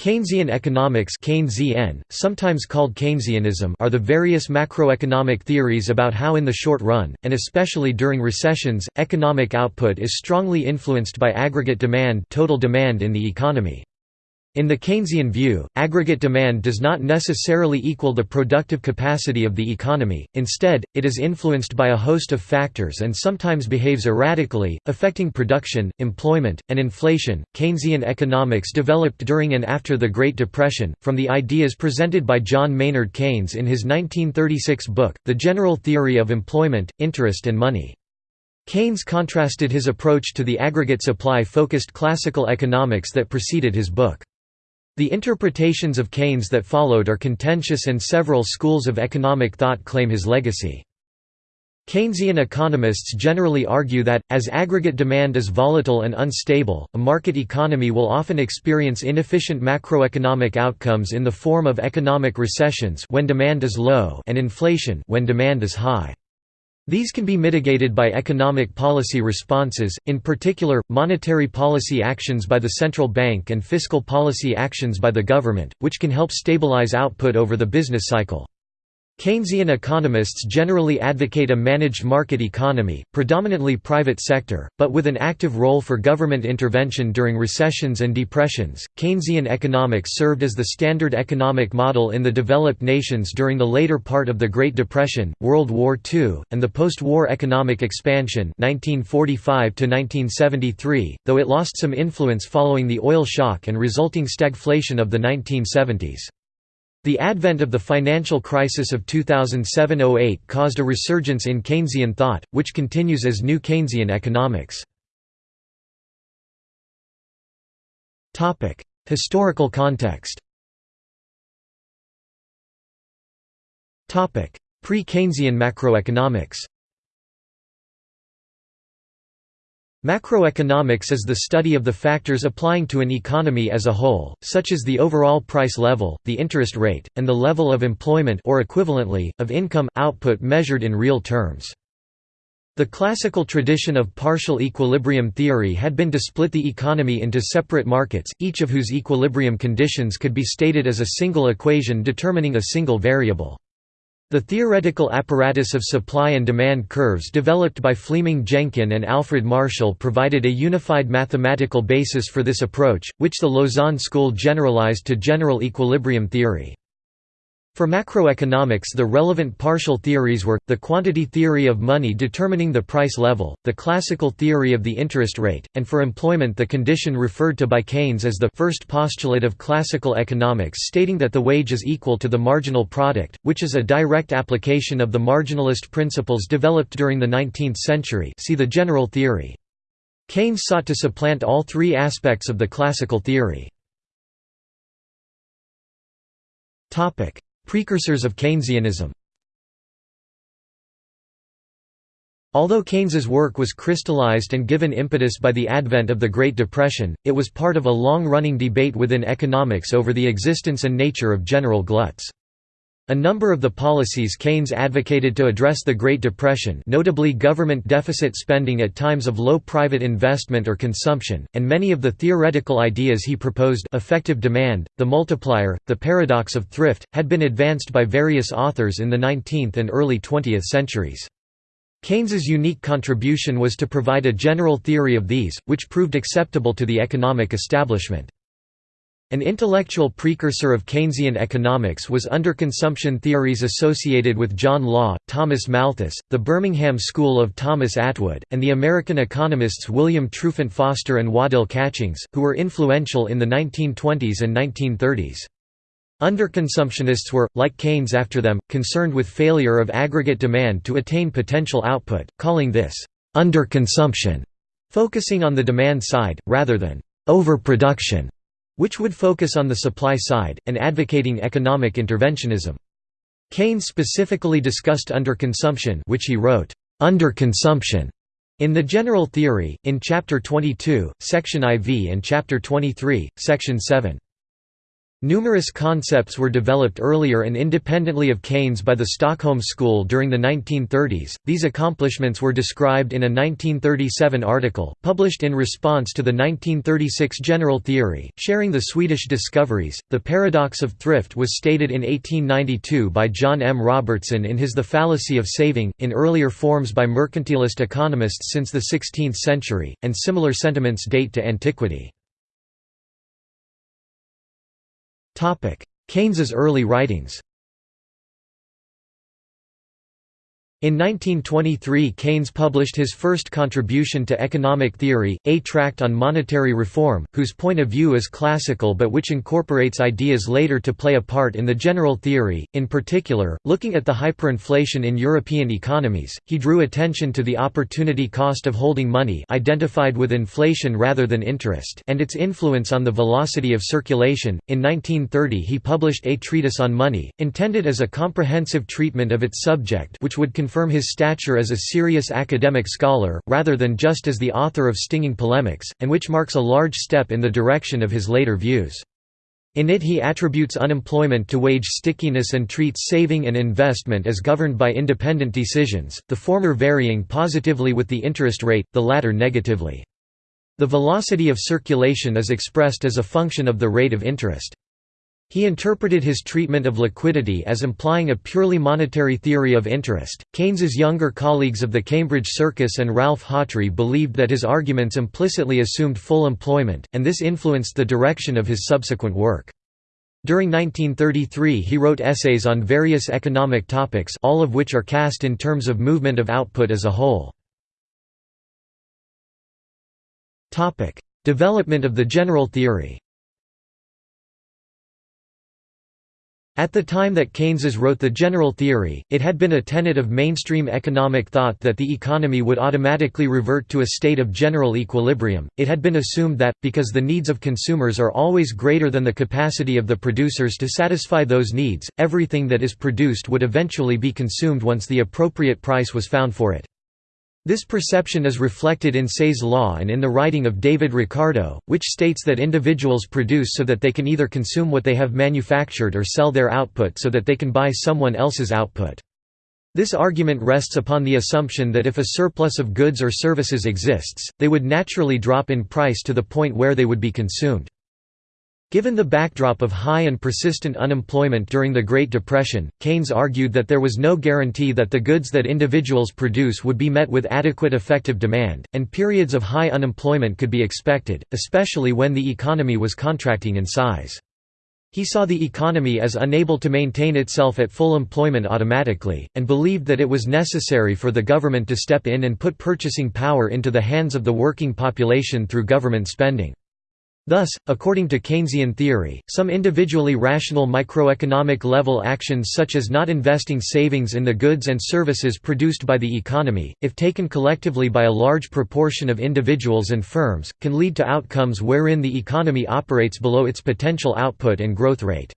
Keynesian economics Keynesian, sometimes called Keynesianism are the various macroeconomic theories about how in the short run, and especially during recessions, economic output is strongly influenced by aggregate demand total demand in the economy. In the Keynesian view, aggregate demand does not necessarily equal the productive capacity of the economy, instead, it is influenced by a host of factors and sometimes behaves erratically, affecting production, employment, and inflation. Keynesian economics developed during and after the Great Depression, from the ideas presented by John Maynard Keynes in his 1936 book, The General Theory of Employment, Interest and Money. Keynes contrasted his approach to the aggregate supply-focused classical economics that preceded his book. The interpretations of Keynes that followed are contentious and several schools of economic thought claim his legacy. Keynesian economists generally argue that, as aggregate demand is volatile and unstable, a market economy will often experience inefficient macroeconomic outcomes in the form of economic recessions when demand is low and inflation when demand is high. These can be mitigated by economic policy responses, in particular, monetary policy actions by the central bank and fiscal policy actions by the government, which can help stabilize output over the business cycle. Keynesian economists generally advocate a managed market economy, predominantly private sector, but with an active role for government intervention during recessions and depressions. Keynesian economics served as the standard economic model in the developed nations during the later part of the Great Depression, World War II, and the post-war economic expansion 1945 to 1973, though it lost some influence following the oil shock and resulting stagflation of the 1970s. The advent of the financial crisis of 2007–08 caused a resurgence in Keynesian thought, which continues as New Keynesian economics. Historical context. Pre-Keynesian macroeconomics Macroeconomics is the study of the factors applying to an economy as a whole, such as the overall price level, the interest rate, and the level of employment or equivalently, of income output measured in real terms. The classical tradition of partial equilibrium theory had been to split the economy into separate markets, each of whose equilibrium conditions could be stated as a single equation determining a single variable. The theoretical apparatus of supply and demand curves developed by Fleeming Jenkin and Alfred Marshall provided a unified mathematical basis for this approach, which the Lausanne school generalized to general equilibrium theory. For macroeconomics the relevant partial theories were, the quantity theory of money determining the price level, the classical theory of the interest rate, and for employment the condition referred to by Keynes as the first postulate of classical economics stating that the wage is equal to the marginal product, which is a direct application of the marginalist principles developed during the 19th century see the general theory. Keynes sought to supplant all three aspects of the classical theory. Precursors of Keynesianism Although Keynes's work was crystallized and given impetus by the advent of the Great Depression, it was part of a long-running debate within economics over the existence and nature of general gluts. A number of the policies Keynes advocated to address the Great Depression notably government deficit spending at times of low private investment or consumption, and many of the theoretical ideas he proposed effective demand, the multiplier, the paradox of thrift, had been advanced by various authors in the 19th and early 20th centuries. Keynes's unique contribution was to provide a general theory of these, which proved acceptable to the economic establishment. An intellectual precursor of Keynesian economics was underconsumption theories associated with John Law, Thomas Malthus, the Birmingham School of Thomas Attwood, and the American economists William Trufant Foster and Waddell Catchings, who were influential in the 1920s and 1930s. Underconsumptionists were, like Keynes after them, concerned with failure of aggregate demand to attain potential output, calling this underconsumption, focusing on the demand side, rather than overproduction which would focus on the supply side, and advocating economic interventionism. Keynes specifically discussed underconsumption which he wrote, "'Underconsumption' in The General Theory, in Chapter 22, Section IV and Chapter 23, Section 7. Numerous concepts were developed earlier and independently of Keynes by the Stockholm School during the 1930s. These accomplishments were described in a 1937 article, published in response to the 1936 general theory, sharing the Swedish discoveries. The paradox of thrift was stated in 1892 by John M. Robertson in his The Fallacy of Saving, in earlier forms by mercantilist economists since the 16th century, and similar sentiments date to antiquity. Keynes's early writings In 1923 Keynes published his first contribution to economic theory, A Tract on Monetary Reform, whose point of view is classical but which incorporates ideas later to play a part in the general theory. In particular, looking at the hyperinflation in European economies, he drew attention to the opportunity cost of holding money identified with inflation rather than interest and its influence on the velocity of circulation. In 1930 he published A Treatise on Money, intended as a comprehensive treatment of its subject which would confirm his stature as a serious academic scholar, rather than just as the author of stinging polemics, and which marks a large step in the direction of his later views. In it he attributes unemployment to wage stickiness and treats saving and investment as governed by independent decisions, the former varying positively with the interest rate, the latter negatively. The velocity of circulation is expressed as a function of the rate of interest. He interpreted his treatment of liquidity as implying a purely monetary theory of interest. Keynes's younger colleagues of the Cambridge Circus and Ralph Hawtrey believed that his arguments implicitly assumed full employment, and this influenced the direction of his subsequent work. During 1933 he wrote essays on various economic topics all of which are cast in terms of movement of output as a whole. Development of the general theory At the time that Keynes wrote the general theory, it had been a tenet of mainstream economic thought that the economy would automatically revert to a state of general equilibrium. It had been assumed that, because the needs of consumers are always greater than the capacity of the producers to satisfy those needs, everything that is produced would eventually be consumed once the appropriate price was found for it. This perception is reflected in Say's law and in the writing of David Ricardo, which states that individuals produce so that they can either consume what they have manufactured or sell their output so that they can buy someone else's output. This argument rests upon the assumption that if a surplus of goods or services exists, they would naturally drop in price to the point where they would be consumed. Given the backdrop of high and persistent unemployment during the Great Depression, Keynes argued that there was no guarantee that the goods that individuals produce would be met with adequate effective demand, and periods of high unemployment could be expected, especially when the economy was contracting in size. He saw the economy as unable to maintain itself at full employment automatically, and believed that it was necessary for the government to step in and put purchasing power into the hands of the working population through government spending. Thus, according to Keynesian theory, some individually rational microeconomic level actions such as not investing savings in the goods and services produced by the economy, if taken collectively by a large proportion of individuals and firms, can lead to outcomes wherein the economy operates below its potential output and growth rate.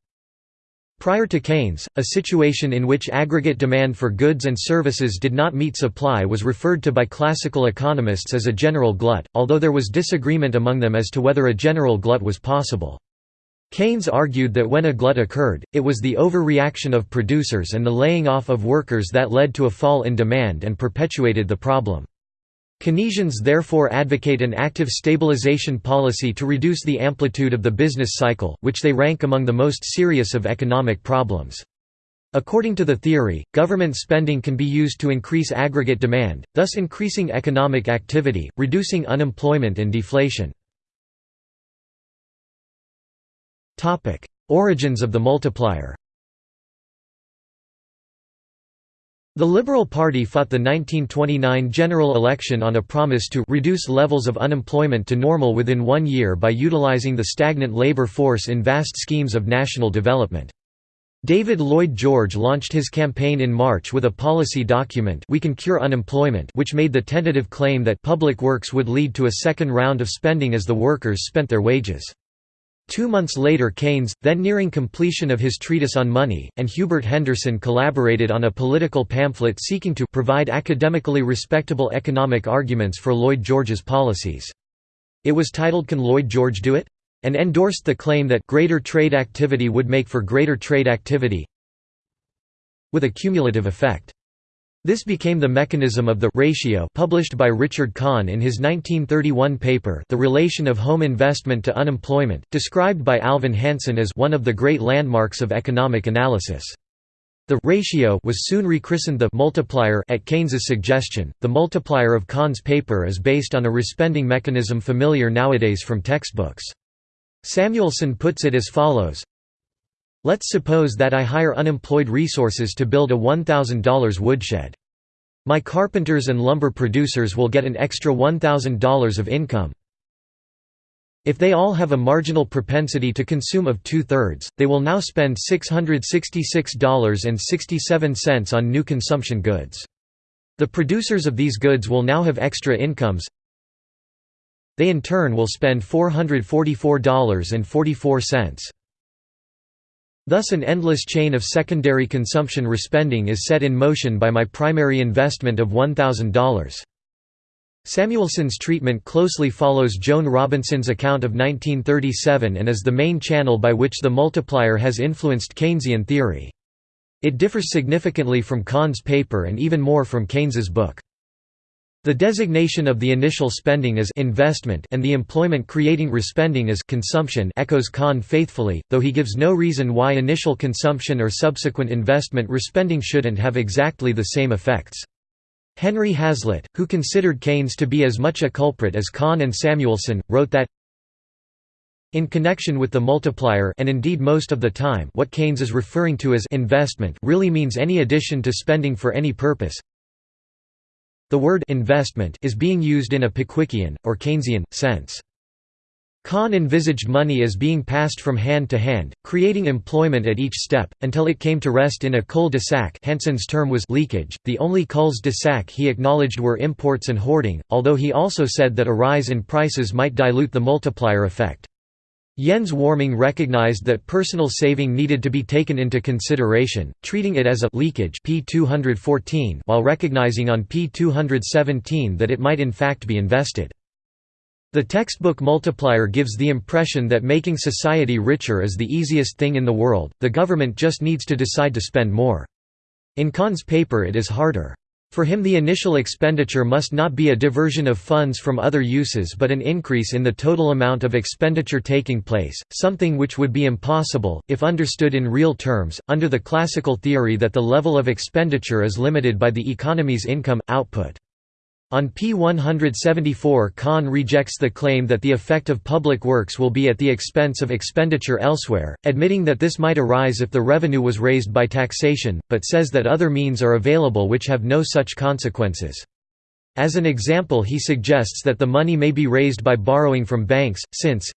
Prior to Keynes, a situation in which aggregate demand for goods and services did not meet supply was referred to by classical economists as a general glut, although there was disagreement among them as to whether a general glut was possible. Keynes argued that when a glut occurred, it was the overreaction of producers and the laying off of workers that led to a fall in demand and perpetuated the problem. Keynesians therefore advocate an active stabilization policy to reduce the amplitude of the business cycle, which they rank among the most serious of economic problems. According to the theory, government spending can be used to increase aggregate demand, thus increasing economic activity, reducing unemployment and deflation. Origins of the multiplier The Liberal Party fought the 1929 general election on a promise to reduce levels of unemployment to normal within one year by utilizing the stagnant labor force in vast schemes of national development. David Lloyd George launched his campaign in March with a policy document We Can Cure Unemployment which made the tentative claim that public works would lead to a second round of spending as the workers spent their wages. Two months later Keynes, then nearing completion of his treatise on money, and Hubert Henderson collaborated on a political pamphlet seeking to provide academically respectable economic arguments for Lloyd George's policies. It was titled Can Lloyd George Do It? and endorsed the claim that greater trade activity would make for greater trade activity with a cumulative effect. This became the mechanism of the ratio published by Richard Kahn in his 1931 paper The Relation of Home Investment to Unemployment, described by Alvin Hansen as one of the great landmarks of economic analysis. The ratio was soon rechristened the multiplier at Keynes's suggestion. The multiplier of Kahn's paper is based on a respending mechanism familiar nowadays from textbooks. Samuelson puts it as follows Let's suppose that I hire unemployed resources to build a $1,000 woodshed. My carpenters and lumber producers will get an extra $1,000 of income. If they all have a marginal propensity to consume of two-thirds, they will now spend $666.67 on new consumption goods. The producers of these goods will now have extra incomes. They in turn will spend $444.44. Thus an endless chain of secondary consumption respending is set in motion by my primary investment of $1,000. Samuelson's treatment closely follows Joan Robinson's account of 1937 and is the main channel by which the multiplier has influenced Keynesian theory. It differs significantly from Kahn's paper and even more from Keynes's book. The designation of the initial spending as investment and the employment-creating respending as consumption echoes Kahn faithfully, though he gives no reason why initial consumption or subsequent investment respending shouldn't have exactly the same effects. Henry Hazlitt, who considered Keynes to be as much a culprit as Kahn and Samuelson, wrote that in connection with the multiplier and indeed most of the time what Keynes is referring to as investment really means any addition to spending for any purpose, the word investment is being used in a Pickwickian, or Keynesian, sense. Kahn envisaged money as being passed from hand to hand, creating employment at each step, until it came to rest in a cul-de-sac Hansen's term was leakage, the only culs-de-sac he acknowledged were imports and hoarding, although he also said that a rise in prices might dilute the multiplier effect. Jens Warming recognized that personal saving needed to be taken into consideration, treating it as a leakage P214 while recognizing on P217 that it might in fact be invested. The textbook multiplier gives the impression that making society richer is the easiest thing in the world, the government just needs to decide to spend more. In Kahn's paper it is harder. For him the initial expenditure must not be a diversion of funds from other uses but an increase in the total amount of expenditure taking place, something which would be impossible, if understood in real terms, under the classical theory that the level of expenditure is limited by the economy's income, output. On P174 Kahn rejects the claim that the effect of public works will be at the expense of expenditure elsewhere, admitting that this might arise if the revenue was raised by taxation, but says that other means are available which have no such consequences. As an example he suggests that the money may be raised by borrowing from banks, since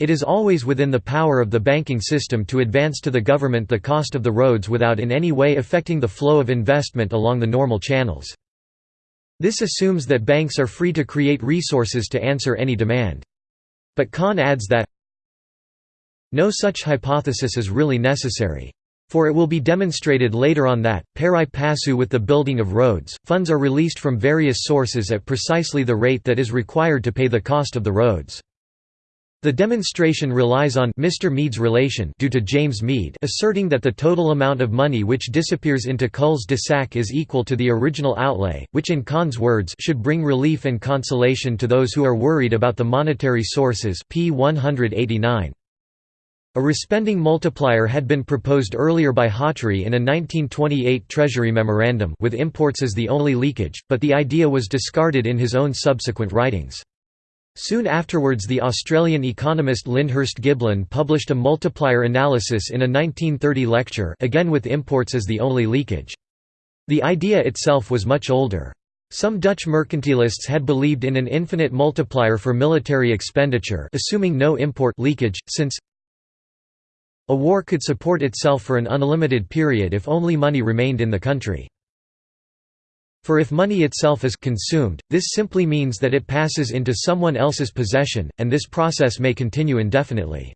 it is always within the power of the banking system to advance to the government the cost of the roads without in any way affecting the flow of investment along the normal channels. This assumes that banks are free to create resources to answer any demand. But Kahn adds that no such hypothesis is really necessary. For it will be demonstrated later on that, pari passu with the building of roads, funds are released from various sources at precisely the rate that is required to pay the cost of the roads. The demonstration relies on Mr. Meade's relation due to James Meade asserting that the total amount of money which disappears into culs de sac is equal to the original outlay, which in Kahn's words should bring relief and consolation to those who are worried about the monetary sources p 189. A respending multiplier had been proposed earlier by Hawtrey in a 1928 Treasury memorandum with imports as the only leakage, but the idea was discarded in his own subsequent writings. Soon afterwards the Australian economist Lyndhurst Giblin published a multiplier analysis in a 1930 lecture again with imports as the only leakage. The idea itself was much older. Some Dutch mercantilists had believed in an infinite multiplier for military expenditure assuming no import leakage, since a war could support itself for an unlimited period if only money remained in the country. For if money itself is consumed, this simply means that it passes into someone else's possession, and this process may continue indefinitely.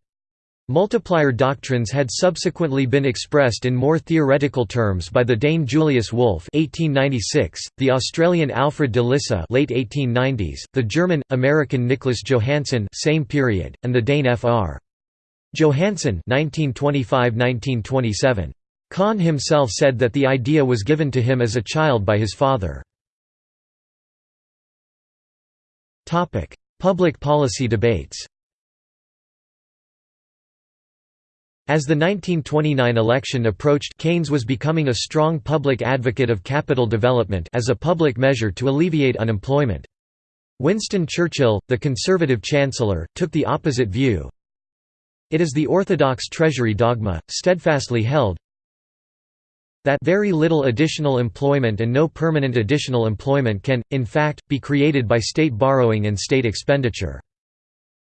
Multiplier doctrines had subsequently been expressed in more theoretical terms by the Dane Julius Wolff (1896), the Australian Alfred de Lissa (late 1890s), the German-American Nicholas Johannsen (same period), and the Dane Fr. Johansen (1925–1927). Kahn himself said that the idea was given to him as a child by his father. Public policy debates. As the 1929 election approached Keynes was becoming a strong public advocate of capital development as a public measure to alleviate unemployment. Winston Churchill, the Conservative Chancellor, took the opposite view. It is the orthodox Treasury dogma, steadfastly held, that very little additional employment and no permanent additional employment can, in fact, be created by state borrowing and state expenditure.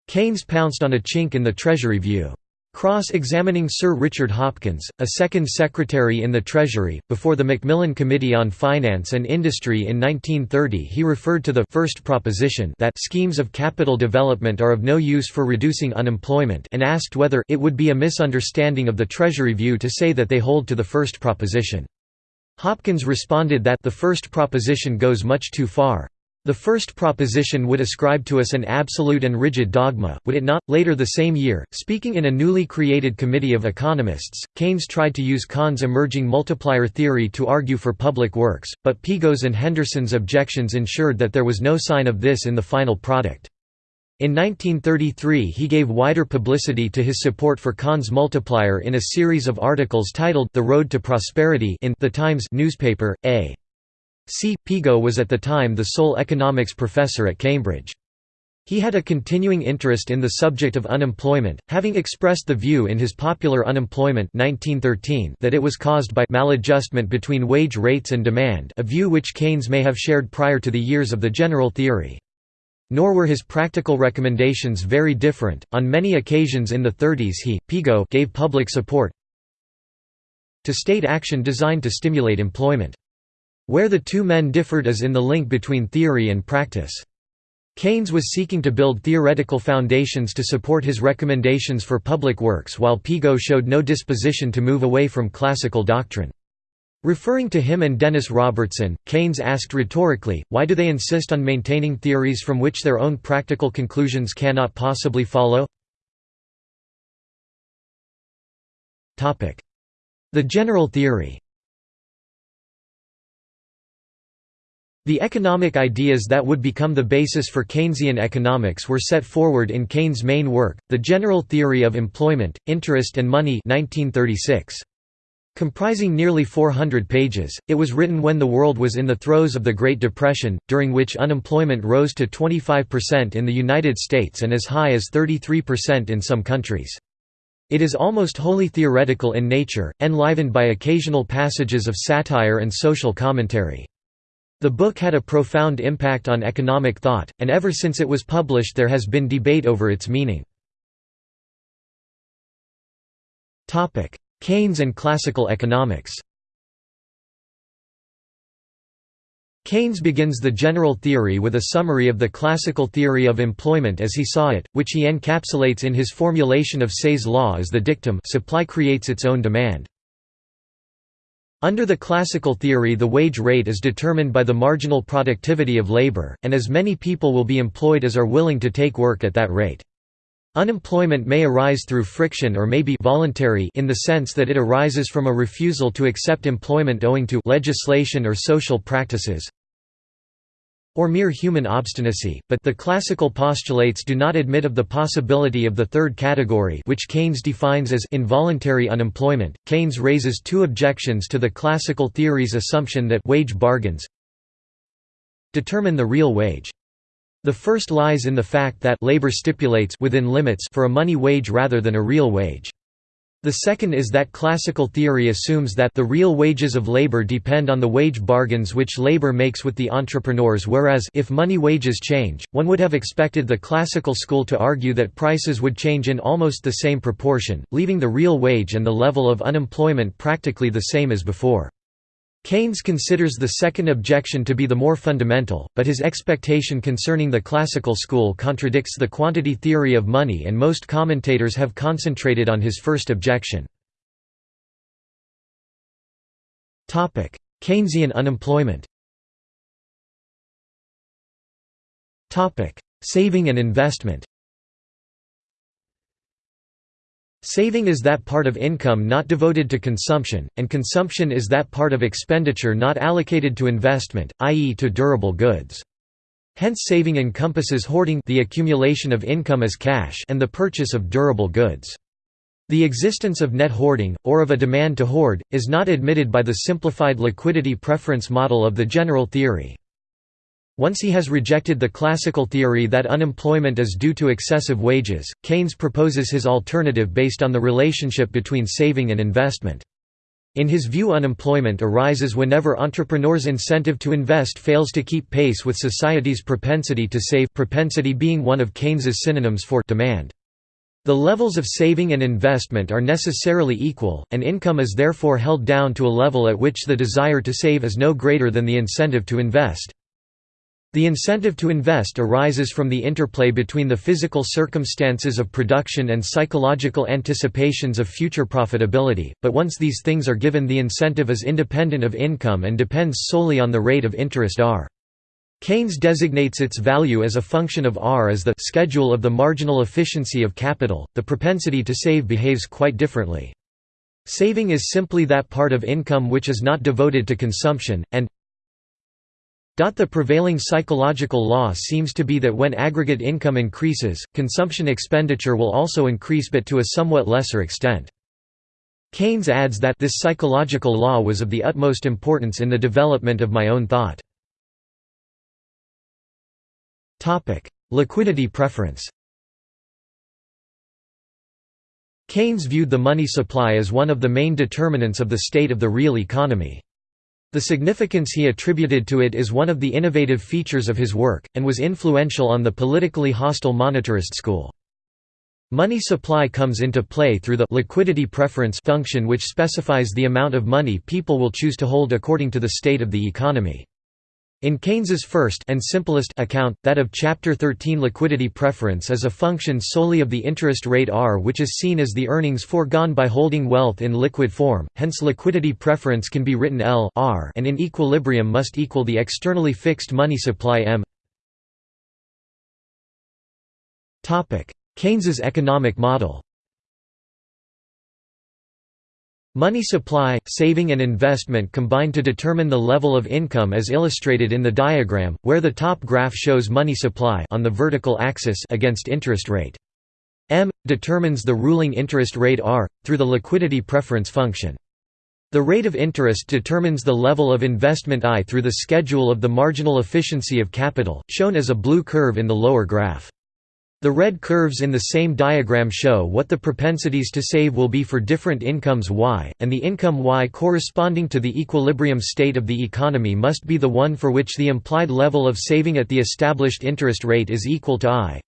Keynes pounced on a chink in the Treasury view. Cross-examining Sir Richard Hopkins, a second secretary in the Treasury, before the Macmillan Committee on Finance and Industry in 1930 he referred to the first proposition that schemes of capital development are of no use for reducing unemployment and asked whether it would be a misunderstanding of the Treasury view to say that they hold to the first proposition. Hopkins responded that the first proposition goes much too far. The first proposition would ascribe to us an absolute and rigid dogma, would it not? Later the same year, speaking in a newly created committee of economists, Keynes tried to use Kahn's emerging multiplier theory to argue for public works, but Pigou's and Henderson's objections ensured that there was no sign of this in the final product. In 1933 he gave wider publicity to his support for Kahn's multiplier in a series of articles titled The Road to Prosperity in The Times newspaper, A. C. Pigou was at the time the sole economics professor at Cambridge. He had a continuing interest in the subject of unemployment, having expressed the view in his Popular Unemployment 1913 that it was caused by maladjustment between wage rates and demand a view which Keynes may have shared prior to the years of the general theory. Nor were his practical recommendations very different. On many occasions in the 30s he, Pigou, gave public support to state action designed to stimulate employment. Where the two men differed is in the link between theory and practice. Keynes was seeking to build theoretical foundations to support his recommendations for public works while Pigou showed no disposition to move away from classical doctrine. Referring to him and Dennis Robertson, Keynes asked rhetorically, why do they insist on maintaining theories from which their own practical conclusions cannot possibly follow? The general theory The economic ideas that would become the basis for Keynesian economics were set forward in Keynes' main work, The General Theory of Employment, Interest and Money 1936. Comprising nearly 400 pages, it was written when the world was in the throes of the Great Depression, during which unemployment rose to 25% in the United States and as high as 33% in some countries. It is almost wholly theoretical in nature, enlivened by occasional passages of satire and social commentary. The book had a profound impact on economic thought, and ever since it was published there has been debate over its meaning. Keynes and classical economics Keynes begins the general theory with a summary of the classical theory of employment as he saw it, which he encapsulates in his formulation of Say's law as the dictum supply creates its own demand. Under the classical theory the wage rate is determined by the marginal productivity of labor, and as many people will be employed as are willing to take work at that rate. Unemployment may arise through friction or may be voluntary in the sense that it arises from a refusal to accept employment owing to legislation or social practices, or mere human obstinacy, but the classical postulates do not admit of the possibility of the third category which Keynes defines as involuntary unemployment. Keynes raises two objections to the classical theory's assumption that wage bargains determine the real wage. The first lies in the fact that labor stipulates within limits for a money wage rather than a real wage. The second is that classical theory assumes that the real wages of labor depend on the wage bargains which labor makes with the entrepreneurs whereas if money wages change, one would have expected the classical school to argue that prices would change in almost the same proportion, leaving the real wage and the level of unemployment practically the same as before. Keynes considers the second objection to be the more fundamental, but his expectation concerning the classical school contradicts the quantity theory of money and most commentators have concentrated on his first objection. Keynesian unemployment Saving and investment Saving is that part of income not devoted to consumption, and consumption is that part of expenditure not allocated to investment, i.e. to durable goods. Hence saving encompasses hoarding the accumulation of income as cash and the purchase of durable goods. The existence of net hoarding, or of a demand to hoard, is not admitted by the simplified liquidity preference model of the general theory. Once he has rejected the classical theory that unemployment is due to excessive wages, Keynes proposes his alternative based on the relationship between saving and investment. In his view unemployment arises whenever entrepreneurs' incentive to invest fails to keep pace with society's propensity to save propensity being one of Keynes's synonyms for demand. The levels of saving and investment are necessarily equal, and income is therefore held down to a level at which the desire to save is no greater than the incentive to invest. The incentive to invest arises from the interplay between the physical circumstances of production and psychological anticipations of future profitability, but once these things are given the incentive is independent of income and depends solely on the rate of interest R. Keynes designates its value as a function of R as the schedule of the marginal efficiency of capital. The propensity to save behaves quite differently. Saving is simply that part of income which is not devoted to consumption, and the prevailing psychological law seems to be that when aggregate income increases, consumption expenditure will also increase but to a somewhat lesser extent. Keynes adds that this psychological law was of the utmost importance in the development of my own thought. Liquidity preference Keynes viewed the money supply as one of the main determinants of the state of the real economy. The significance he attributed to it is one of the innovative features of his work, and was influential on the politically hostile monetarist school. Money supply comes into play through the liquidity preference function which specifies the amount of money people will choose to hold according to the state of the economy. In Keynes's first and simplest account, that of Chapter 13 liquidity preference is a function solely of the interest rate R which is seen as the earnings foregone by holding wealth in liquid form, hence liquidity preference can be written L R and in equilibrium must equal the externally fixed money supply M. Keynes's economic model Money supply, saving and investment combine to determine the level of income as illustrated in the diagram, where the top graph shows money supply on the vertical axis against interest rate. M determines the ruling interest rate R through the liquidity preference function. The rate of interest determines the level of investment I through the schedule of the marginal efficiency of capital, shown as a blue curve in the lower graph. The red curves in the same diagram show what the propensities to save will be for different incomes y, and the income y corresponding to the equilibrium state of the economy must be the one for which the implied level of saving at the established interest rate is equal to i.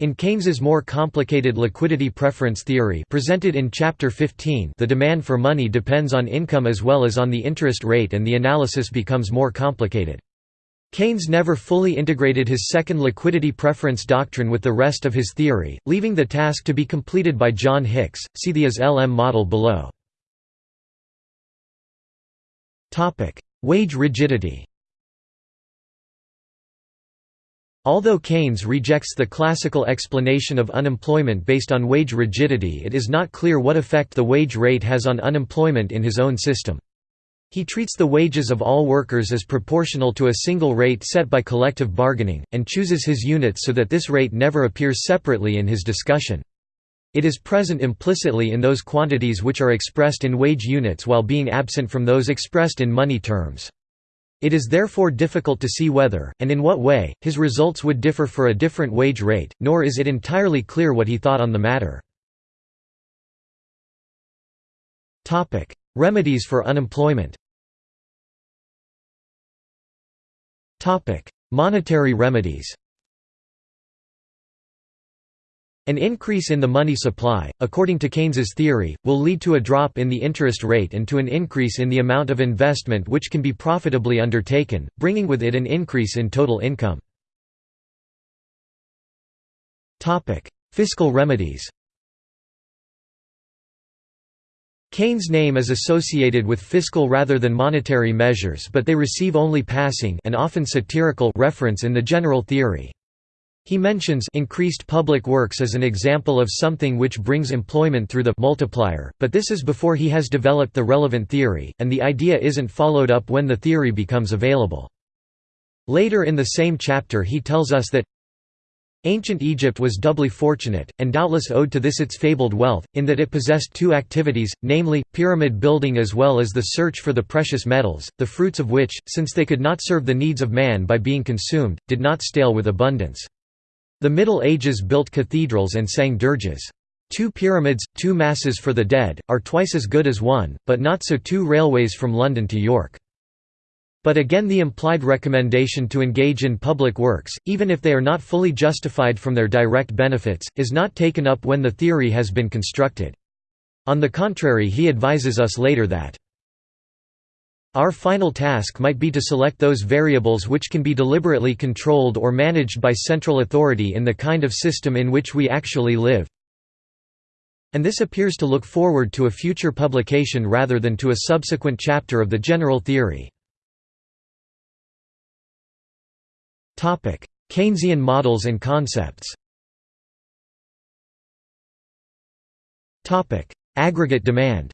In Keynes's more complicated liquidity preference theory presented in Chapter 15 the demand for money depends on income as well as on the interest rate and the analysis becomes more complicated. Keynes never fully integrated his second liquidity preference doctrine with the rest of his theory, leaving the task to be completed by John Hicks. See the IS-LM model below. Topic: Wage rigidity. Although Keynes rejects the classical explanation of unemployment based on wage rigidity it is not clear what effect the wage rate has on unemployment in his own system. He treats the wages of all workers as proportional to a single rate set by collective bargaining, and chooses his units so that this rate never appears separately in his discussion. It is present implicitly in those quantities which are expressed in wage units while being absent from those expressed in money terms. It is therefore difficult to see whether, and in what way, his results would differ for a different wage rate, nor is it entirely clear what he thought on the matter. Remedies for unemployment. Monetary remedies. An increase in the money supply, according to Keynes's theory, will lead to a drop in the interest rate and to an increase in the amount of investment which can be profitably undertaken, bringing with it an increase in total income. Fiscal remedies Keynes' name is associated with fiscal rather than monetary measures but they receive only passing and often satirical reference in the general theory. He mentions increased public works as an example of something which brings employment through the multiplier, but this is before he has developed the relevant theory, and the idea isn't followed up when the theory becomes available. Later in the same chapter he tells us that Ancient Egypt was doubly fortunate, and doubtless owed to this its fabled wealth, in that it possessed two activities, namely, pyramid building as well as the search for the precious metals, the fruits of which, since they could not serve the needs of man by being consumed, did not stale with abundance. The Middle Ages built cathedrals and sang dirges. Two pyramids, two masses for the dead, are twice as good as one, but not so two railways from London to York. But again the implied recommendation to engage in public works, even if they are not fully justified from their direct benefits, is not taken up when the theory has been constructed. On the contrary he advises us later that our final task might be to select those variables which can be deliberately controlled or managed by central authority in the kind of system in which we actually live. And this appears to look forward to a future publication rather than to a subsequent chapter of the general theory. Keynesian models and concepts Aggregate demand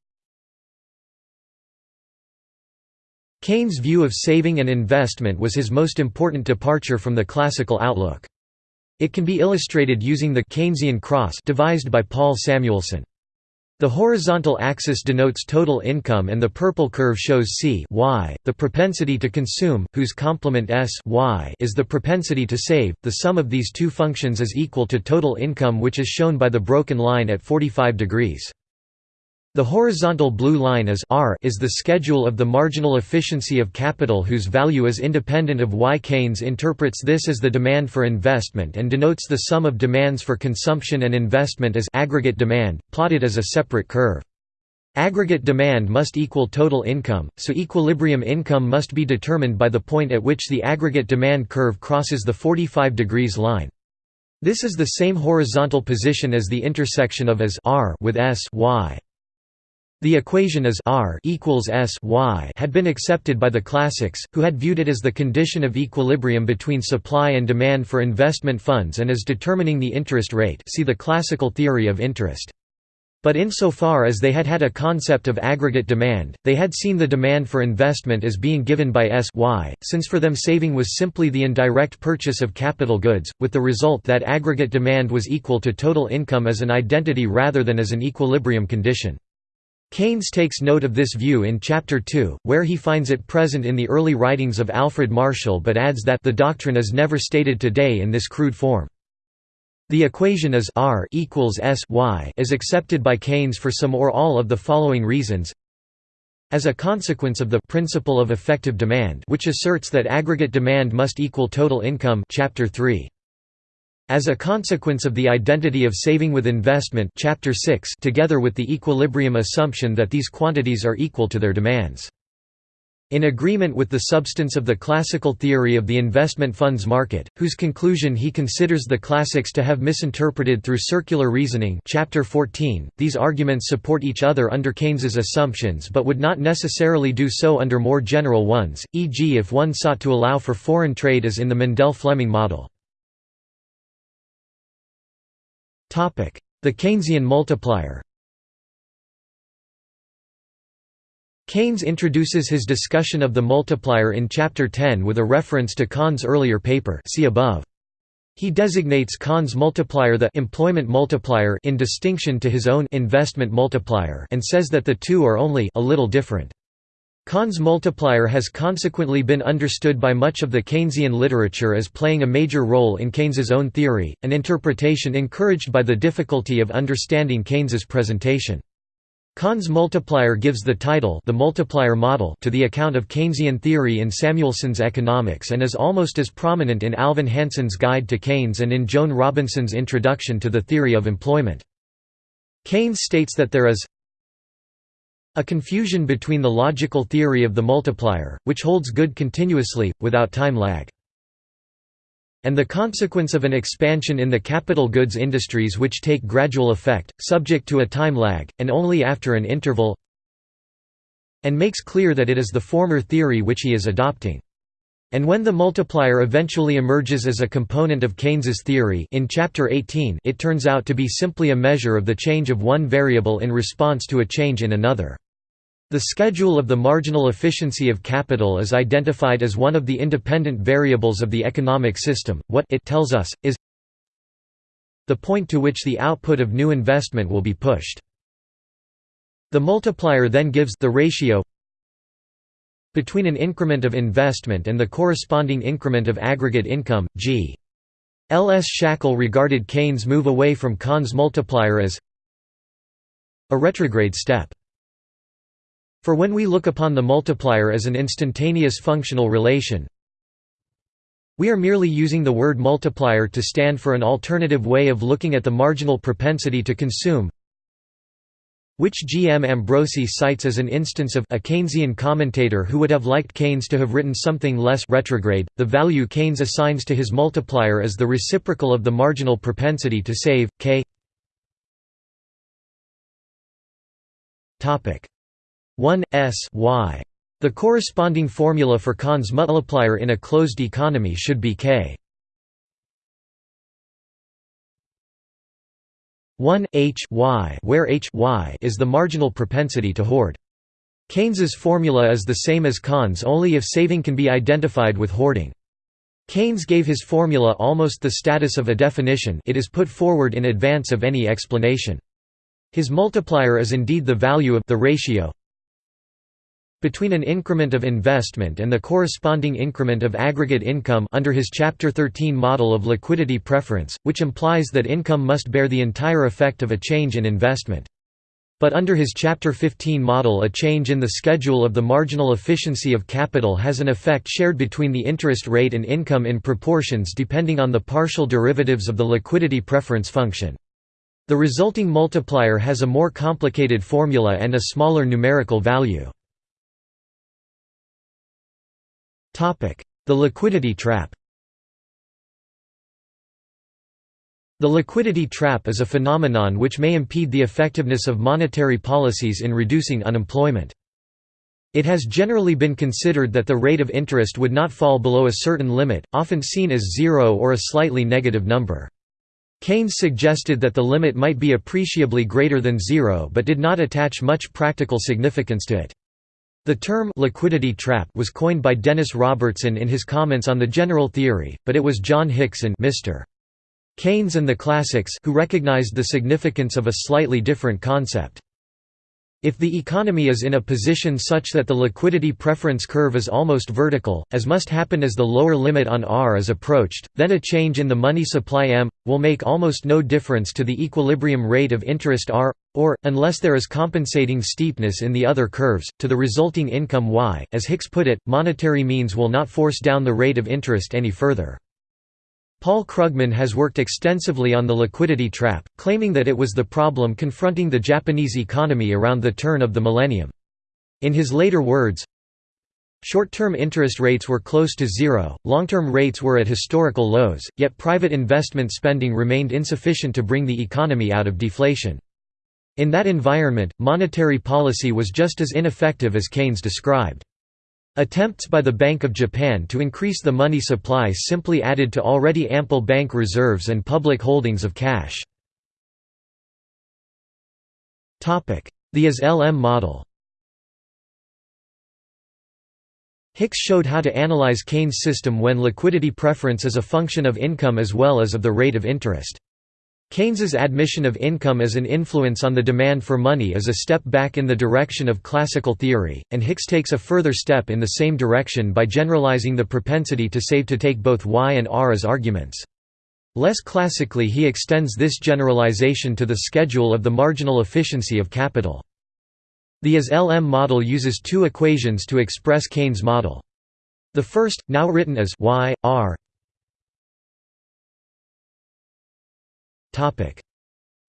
Keynes' view of saving and investment was his most important departure from the classical outlook. It can be illustrated using the Keynesian cross devised by Paul Samuelson. The horizontal axis denotes total income and the purple curve shows C y, the propensity to consume, whose complement S y is the propensity to save. The sum of these two functions is equal to total income which is shown by the broken line at 45 degrees. The horizontal blue line is R is the schedule of the marginal efficiency of capital whose value is independent of Y. Keynes interprets this as the demand for investment and denotes the sum of demands for consumption and investment as aggregate demand, plotted as a separate curve. Aggregate demand must equal total income, so equilibrium income must be determined by the point at which the aggregate demand curve crosses the 45 degrees line. This is the same horizontal position as the intersection of as R with S y. The equation as R equals S y had been accepted by the classics, who had viewed it as the condition of equilibrium between supply and demand for investment funds and as determining the interest rate see the classical theory of interest. But insofar as they had had a concept of aggregate demand, they had seen the demand for investment as being given by S y, since for them saving was simply the indirect purchase of capital goods, with the result that aggregate demand was equal to total income as an identity rather than as an equilibrium condition. Keynes takes note of this view in Chapter 2, where he finds it present in the early writings of Alfred Marshall but adds that the doctrine is never stated today in this crude form. The equation is R equals S y is accepted by Keynes for some or all of the following reasons. As a consequence of the principle of effective demand which asserts that aggregate demand must equal total income chapter 3. As a consequence of the identity of saving with investment chapter 6 together with the equilibrium assumption that these quantities are equal to their demands. In agreement with the substance of the classical theory of the investment funds market, whose conclusion he considers the classics to have misinterpreted through circular reasoning chapter 14, these arguments support each other under Keynes's assumptions but would not necessarily do so under more general ones, e.g. if one sought to allow for foreign trade as in the Mundell-Fleming model. The Keynesian multiplier Keynes introduces his discussion of the multiplier in Chapter 10 with a reference to Kahn's earlier paper see above. He designates Kahn's multiplier the employment multiplier in distinction to his own investment multiplier and says that the two are only a little different. Kahn's multiplier has consequently been understood by much of the Keynesian literature as playing a major role in Keynes's own theory, an interpretation encouraged by the difficulty of understanding Keynes's presentation. Kahn's multiplier gives the title the multiplier model to the account of Keynesian theory in Samuelson's Economics and is almost as prominent in Alvin Hansen's Guide to Keynes and in Joan Robinson's Introduction to the Theory of Employment. Keynes states that there is a confusion between the logical theory of the multiplier, which holds good continuously, without time lag and the consequence of an expansion in the capital goods industries which take gradual effect, subject to a time lag, and only after an interval and makes clear that it is the former theory which he is adopting. And when the multiplier eventually emerges as a component of Keynes's theory in chapter 18 it turns out to be simply a measure of the change of one variable in response to a change in another. The schedule of the marginal efficiency of capital is identified as one of the independent variables of the economic system. What it tells us is the point to which the output of new investment will be pushed. The multiplier then gives the ratio between an increment of investment and the corresponding increment of aggregate income, g. L. S. Shackle regarded Keynes' move away from Kahn's multiplier as a retrograde step. For when we look upon the multiplier as an instantaneous functional relation, we are merely using the word multiplier to stand for an alternative way of looking at the marginal propensity to consume which G. M. Ambrosi cites as an instance of a Keynesian commentator who would have liked Keynes to have written something less retrograde. The value Keynes assigns to his multiplier is the reciprocal of the marginal propensity to save, k 1 s y. The corresponding formula for Kahn's multiplier in a closed economy should be k 1 h y where h y is the marginal propensity to hoard. Keynes's formula is the same as Kahn's only if saving can be identified with hoarding. Keynes gave his formula almost the status of a definition it is put forward in advance of any explanation. His multiplier is indeed the value of the ratio between an increment of investment and the corresponding increment of aggregate income under his Chapter 13 model of liquidity preference, which implies that income must bear the entire effect of a change in investment. But under his Chapter 15 model a change in the schedule of the marginal efficiency of capital has an effect shared between the interest rate and income in proportions depending on the partial derivatives of the liquidity preference function. The resulting multiplier has a more complicated formula and a smaller numerical value. The liquidity trap The liquidity trap is a phenomenon which may impede the effectiveness of monetary policies in reducing unemployment. It has generally been considered that the rate of interest would not fall below a certain limit, often seen as zero or a slightly negative number. Keynes suggested that the limit might be appreciably greater than zero but did not attach much practical significance to it. The term liquidity trap was coined by Dennis Robertson in his comments on the general theory, but it was John Hicks and Mr. Keynes and the classics who recognized the significance of a slightly different concept. If the economy is in a position such that the liquidity preference curve is almost vertical, as must happen as the lower limit on R is approached, then a change in the money supply M, will make almost no difference to the equilibrium rate of interest R, or, unless there is compensating steepness in the other curves, to the resulting income Y. As Hicks put it, monetary means will not force down the rate of interest any further. Paul Krugman has worked extensively on the liquidity trap, claiming that it was the problem confronting the Japanese economy around the turn of the millennium. In his later words, Short-term interest rates were close to zero, long-term rates were at historical lows, yet private investment spending remained insufficient to bring the economy out of deflation. In that environment, monetary policy was just as ineffective as Keynes described. Attempts by the Bank of Japan to increase the money supply simply added to already ample bank reserves and public holdings of cash. The IS-LM model Hicks showed how to analyze Keynes' system when liquidity preference is a function of income as well as of the rate of interest. Keynes's admission of income as an influence on the demand for money is a step back in the direction of classical theory, and Hicks takes a further step in the same direction by generalizing the propensity to save to take both Y and R as arguments. Less classically he extends this generalization to the schedule of the marginal efficiency of capital. The IS-LM model uses two equations to express Keynes' model. The first, now written as y r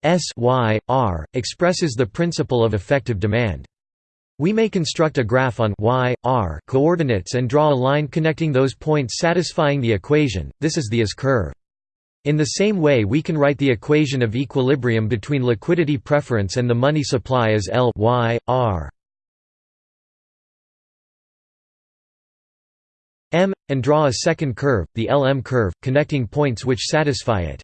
s y r expresses the principle of effective demand. We may construct a graph on y, r coordinates and draw a line connecting those points satisfying the equation, this is the IS curve. In the same way we can write the equation of equilibrium between liquidity preference and the money supply as L y, r m, and draw a second curve, the LM curve, connecting points which satisfy it.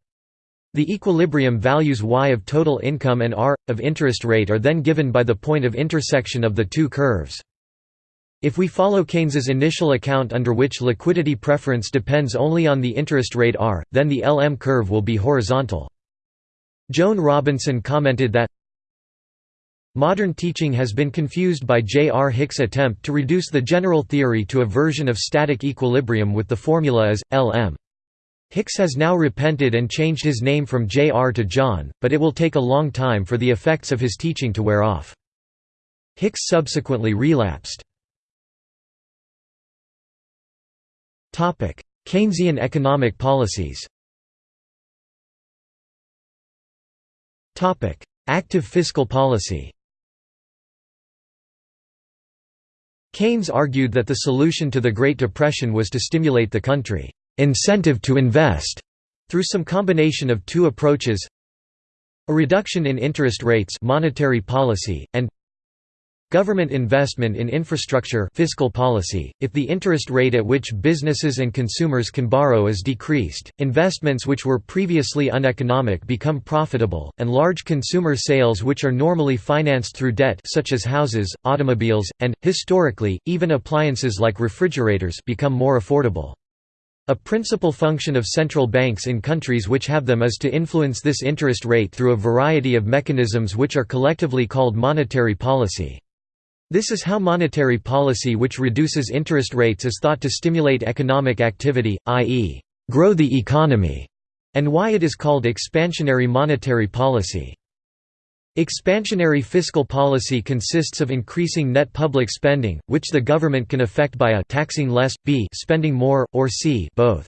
The equilibrium values y of total income and r, of interest rate are then given by the point of intersection of the two curves. If we follow Keynes's initial account under which liquidity preference depends only on the interest rate r, then the LM curve will be horizontal. Joan Robinson commented that Modern teaching has been confused by J. R. Hick's attempt to reduce the general theory to a version of static equilibrium with the formula as, Lm. Hicks has now repented and changed his name from J.R. to John, but it will take a long time for the effects of his teaching to wear off. Hicks subsequently relapsed. Keynesian economic policies Active fiscal policy Keynes argued that the solution to the Great Depression was to stimulate the country incentive to invest through some combination of two approaches a reduction in interest rates monetary policy and government investment in infrastructure fiscal policy. If the interest rate at which businesses and consumers can borrow is decreased investments which were previously uneconomic become profitable and large consumer sales which are normally financed through debt such as houses automobiles and historically even appliances like refrigerators become more affordable a principal function of central banks in countries which have them is to influence this interest rate through a variety of mechanisms which are collectively called monetary policy. This is how monetary policy which reduces interest rates is thought to stimulate economic activity, i.e., grow the economy, and why it is called expansionary monetary policy. Expansionary fiscal policy consists of increasing net public spending, which the government can effect by a taxing less, b spending more, or c both.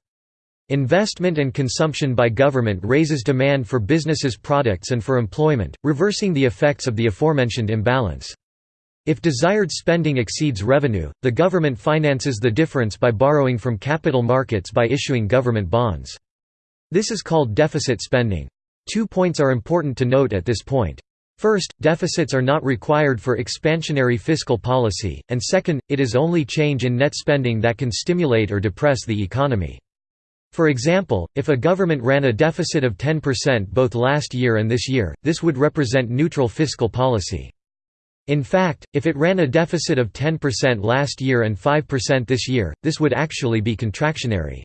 Investment and consumption by government raises demand for businesses' products and for employment, reversing the effects of the aforementioned imbalance. If desired spending exceeds revenue, the government finances the difference by borrowing from capital markets by issuing government bonds. This is called deficit spending. Two points are important to note at this point. First, deficits are not required for expansionary fiscal policy, and second, it is only change in net spending that can stimulate or depress the economy. For example, if a government ran a deficit of 10% both last year and this year, this would represent neutral fiscal policy. In fact, if it ran a deficit of 10% last year and 5% this year, this would actually be contractionary.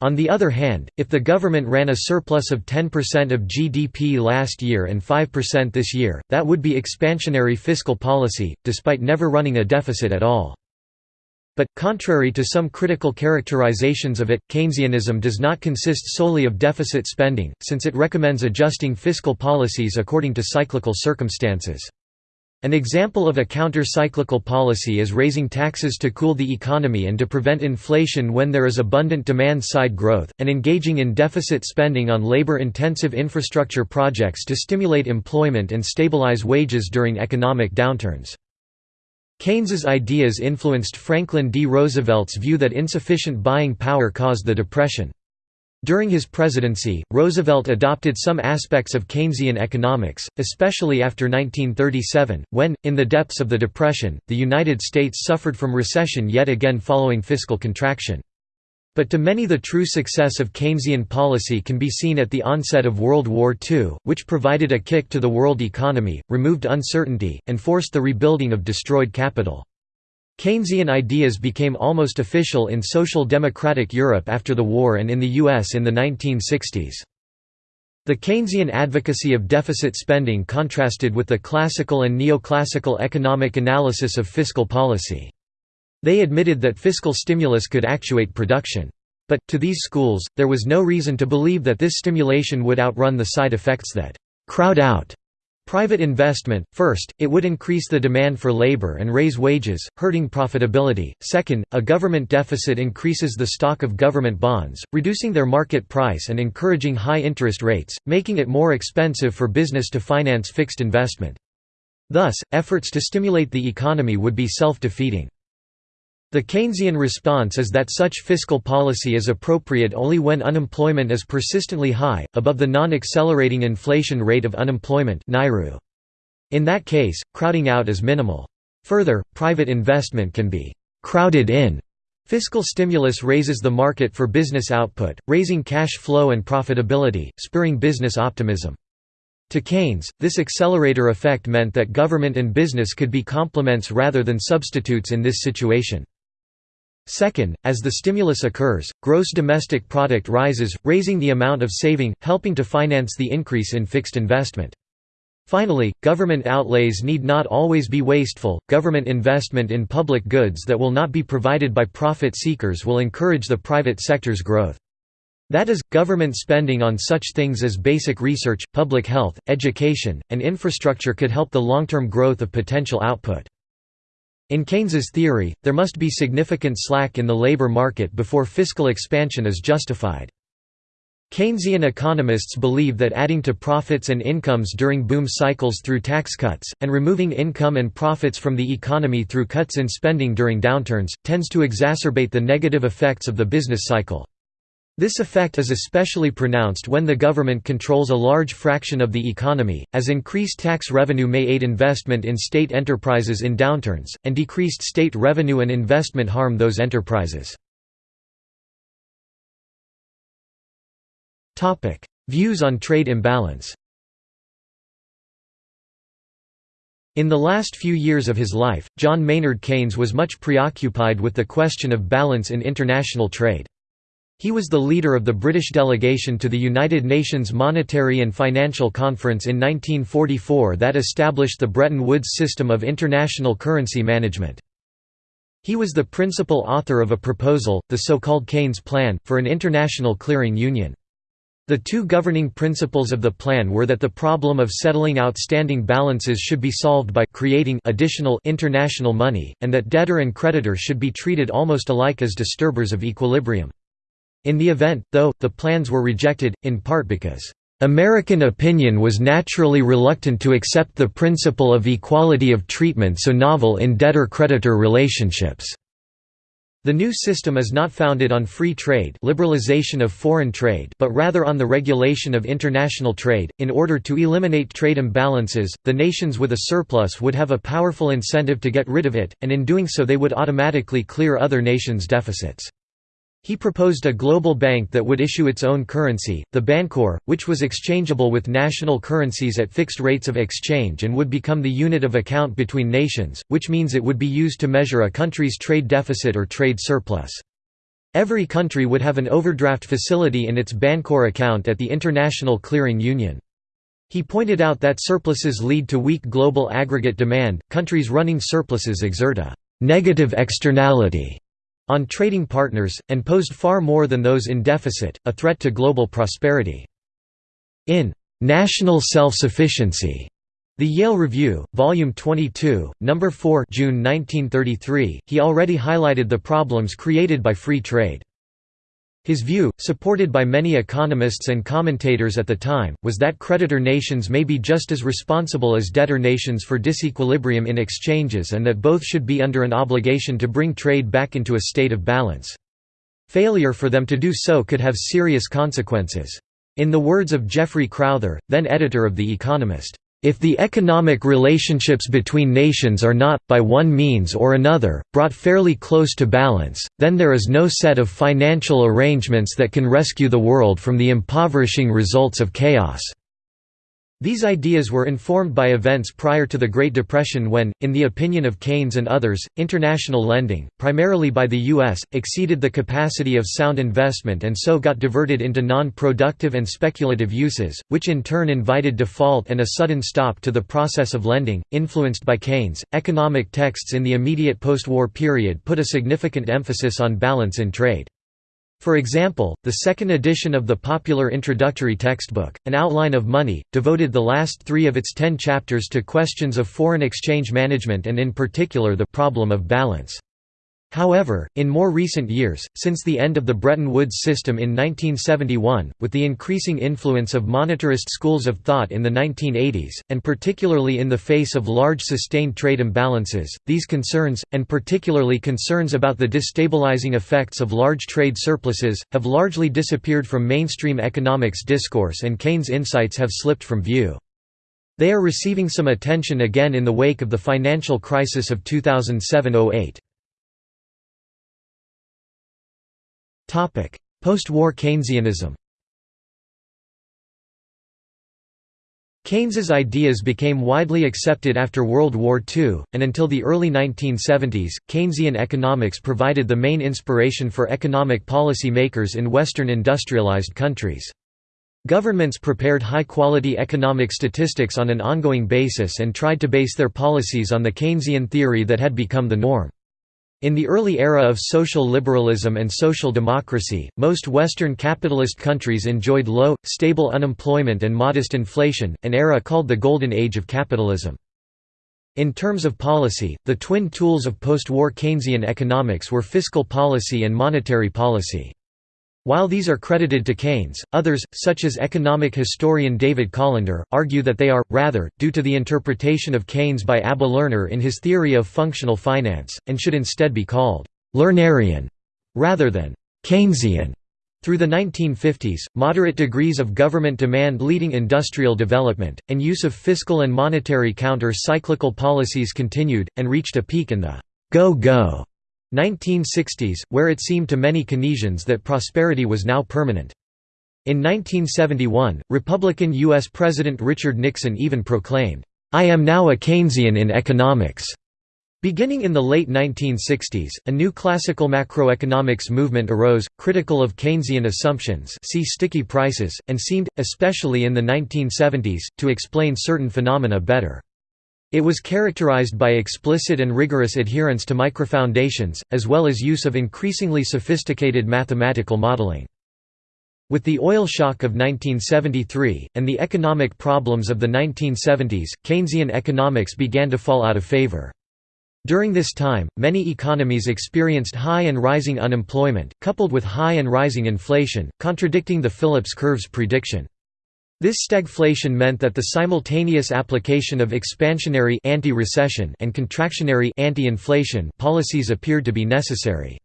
On the other hand, if the government ran a surplus of 10% of GDP last year and 5% this year, that would be expansionary fiscal policy, despite never running a deficit at all. But, contrary to some critical characterizations of it, Keynesianism does not consist solely of deficit spending, since it recommends adjusting fiscal policies according to cyclical circumstances. An example of a counter-cyclical policy is raising taxes to cool the economy and to prevent inflation when there is abundant demand-side growth, and engaging in deficit spending on labor-intensive infrastructure projects to stimulate employment and stabilize wages during economic downturns. Keynes's ideas influenced Franklin D. Roosevelt's view that insufficient buying power caused the Depression. During his presidency, Roosevelt adopted some aspects of Keynesian economics, especially after 1937, when, in the depths of the Depression, the United States suffered from recession yet again following fiscal contraction. But to many the true success of Keynesian policy can be seen at the onset of World War II, which provided a kick to the world economy, removed uncertainty, and forced the rebuilding of destroyed capital. Keynesian ideas became almost official in social democratic Europe after the war and in the US in the 1960s. The Keynesian advocacy of deficit spending contrasted with the classical and neoclassical economic analysis of fiscal policy. They admitted that fiscal stimulus could actuate production. But, to these schools, there was no reason to believe that this stimulation would outrun the side effects that «crowd out» Private investment, first, it would increase the demand for labor and raise wages, hurting profitability. Second, a government deficit increases the stock of government bonds, reducing their market price and encouraging high interest rates, making it more expensive for business to finance fixed investment. Thus, efforts to stimulate the economy would be self-defeating. The Keynesian response is that such fiscal policy is appropriate only when unemployment is persistently high, above the non-accelerating inflation rate of unemployment In that case, crowding out is minimal. Further, private investment can be «crowded in». Fiscal stimulus raises the market for business output, raising cash flow and profitability, spurring business optimism. To Keynes, this accelerator effect meant that government and business could be complements rather than substitutes in this situation. Second, as the stimulus occurs, gross domestic product rises, raising the amount of saving, helping to finance the increase in fixed investment. Finally, government outlays need not always be wasteful. Government investment in public goods that will not be provided by profit seekers will encourage the private sector's growth. That is, government spending on such things as basic research, public health, education, and infrastructure could help the long-term growth of potential output. In Keynes's theory, there must be significant slack in the labor market before fiscal expansion is justified. Keynesian economists believe that adding to profits and incomes during boom cycles through tax cuts, and removing income and profits from the economy through cuts in spending during downturns, tends to exacerbate the negative effects of the business cycle. This effect is especially pronounced when the government controls a large fraction of the economy, as increased tax revenue may aid investment in state enterprises in downturns, and decreased state revenue and investment harm those enterprises. Views on trade imbalance In the last few years of his life, John Maynard Keynes was much preoccupied with the question of balance in international trade. He was the leader of the British delegation to the United Nations Monetary and Financial Conference in 1944 that established the Bretton Woods system of international currency management. He was the principal author of a proposal, the so-called Keynes Plan, for an international clearing union. The two governing principles of the plan were that the problem of settling outstanding balances should be solved by creating additional international money, and that debtor and creditor should be treated almost alike as disturbers of equilibrium. In the event, though, the plans were rejected, in part because American opinion was naturally reluctant to accept the principle of equality of treatment so novel in debtor-creditor relationships. The new system is not founded on free trade, liberalization of foreign trade, but rather on the regulation of international trade. In order to eliminate trade imbalances, the nations with a surplus would have a powerful incentive to get rid of it, and in doing so they would automatically clear other nations' deficits. He proposed a global bank that would issue its own currency, the Bancor, which was exchangeable with national currencies at fixed rates of exchange and would become the unit of account between nations, which means it would be used to measure a country's trade deficit or trade surplus. Every country would have an overdraft facility in its Bancor account at the International Clearing Union. He pointed out that surpluses lead to weak global aggregate demand, countries running surpluses exert a «negative externality» on trading partners, and posed far more than those in deficit, a threat to global prosperity. In "'National Self-Sufficiency' The Yale Review, Volume 22, No. 4 June 1933, he already highlighted the problems created by free trade. His view, supported by many economists and commentators at the time, was that creditor nations may be just as responsible as debtor nations for disequilibrium in exchanges and that both should be under an obligation to bring trade back into a state of balance. Failure for them to do so could have serious consequences. In the words of Geoffrey Crowther, then editor of The Economist, if the economic relationships between nations are not, by one means or another, brought fairly close to balance, then there is no set of financial arrangements that can rescue the world from the impoverishing results of chaos. These ideas were informed by events prior to the Great Depression when, in the opinion of Keynes and others, international lending, primarily by the U.S., exceeded the capacity of sound investment and so got diverted into non-productive and speculative uses, which in turn invited default and a sudden stop to the process of lending. Influenced by Keynes, economic texts in the immediate post-war period put a significant emphasis on balance in trade. For example, the second edition of the popular introductory textbook, An Outline of Money, devoted the last three of its ten chapters to questions of foreign exchange management and in particular the problem of balance. However, in more recent years, since the end of the Bretton Woods system in 1971, with the increasing influence of monetarist schools of thought in the 1980s, and particularly in the face of large sustained trade imbalances, these concerns, and particularly concerns about the destabilizing effects of large trade surpluses, have largely disappeared from mainstream economics discourse and Keynes' insights have slipped from view. They are receiving some attention again in the wake of the financial crisis of 2007–08. Post-war Keynesianism Keynes's ideas became widely accepted after World War II, and until the early 1970s, Keynesian economics provided the main inspiration for economic policy makers in Western industrialized countries. Governments prepared high-quality economic statistics on an ongoing basis and tried to base their policies on the Keynesian theory that had become the norm. In the early era of social liberalism and social democracy, most Western capitalist countries enjoyed low, stable unemployment and modest inflation, an era called the Golden Age of capitalism. In terms of policy, the twin tools of post-war Keynesian economics were fiscal policy and monetary policy. While these are credited to Keynes, others, such as economic historian David Colander, argue that they are, rather, due to the interpretation of Keynes by Abba Lerner in his theory of functional finance, and should instead be called «Lernerian» rather than «Keynesian». Through the 1950s, moderate degrees of government demand leading industrial development, and use of fiscal and monetary counter-cyclical policies continued, and reached a peak in the «go-go» 1960s, where it seemed to many Keynesians that prosperity was now permanent. In 1971, Republican U.S. President Richard Nixon even proclaimed, "'I am now a Keynesian in economics'". Beginning in the late 1960s, a new classical macroeconomics movement arose, critical of Keynesian assumptions see sticky prices, and seemed, especially in the 1970s, to explain certain phenomena better. It was characterized by explicit and rigorous adherence to microfoundations, as well as use of increasingly sophisticated mathematical modeling. With the oil shock of 1973, and the economic problems of the 1970s, Keynesian economics began to fall out of favor. During this time, many economies experienced high and rising unemployment, coupled with high and rising inflation, contradicting the Phillips curve's prediction. This stagflation meant that the simultaneous application of expansionary anti-recession and contractionary anti-inflation policies appeared to be necessary.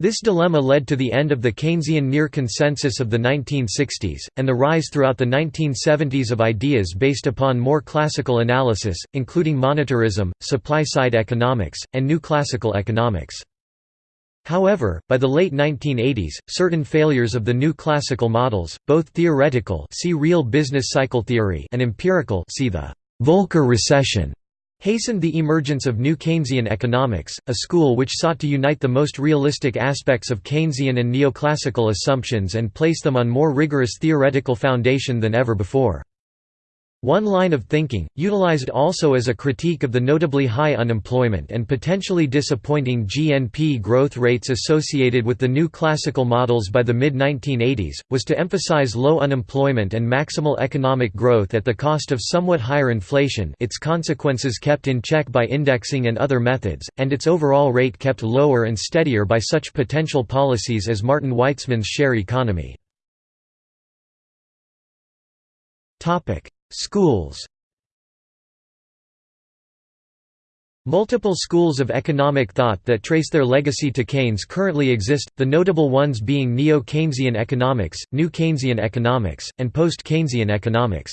This dilemma led to the end of the Keynesian near consensus of the 1960s, and the rise throughout the 1970s of ideas based upon more classical analysis, including monetarism, supply-side economics, and new classical economics. However, by the late 1980s, certain failures of the new classical models, both theoretical see real business cycle theory and empirical see the Volcker recession, hastened the emergence of new Keynesian economics, a school which sought to unite the most realistic aspects of Keynesian and neoclassical assumptions and place them on more rigorous theoretical foundation than ever before. One line of thinking, utilized also as a critique of the notably high unemployment and potentially disappointing GNP growth rates associated with the new classical models by the mid-1980s, was to emphasize low unemployment and maximal economic growth at the cost of somewhat higher inflation its consequences kept in check by indexing and other methods, and its overall rate kept lower and steadier by such potential policies as Martin Weitzman's share economy. Schools Multiple schools of economic thought that trace their legacy to Keynes currently exist, the notable ones being Neo-Keynesian economics, New Keynesian economics, and Post-Keynesian economics.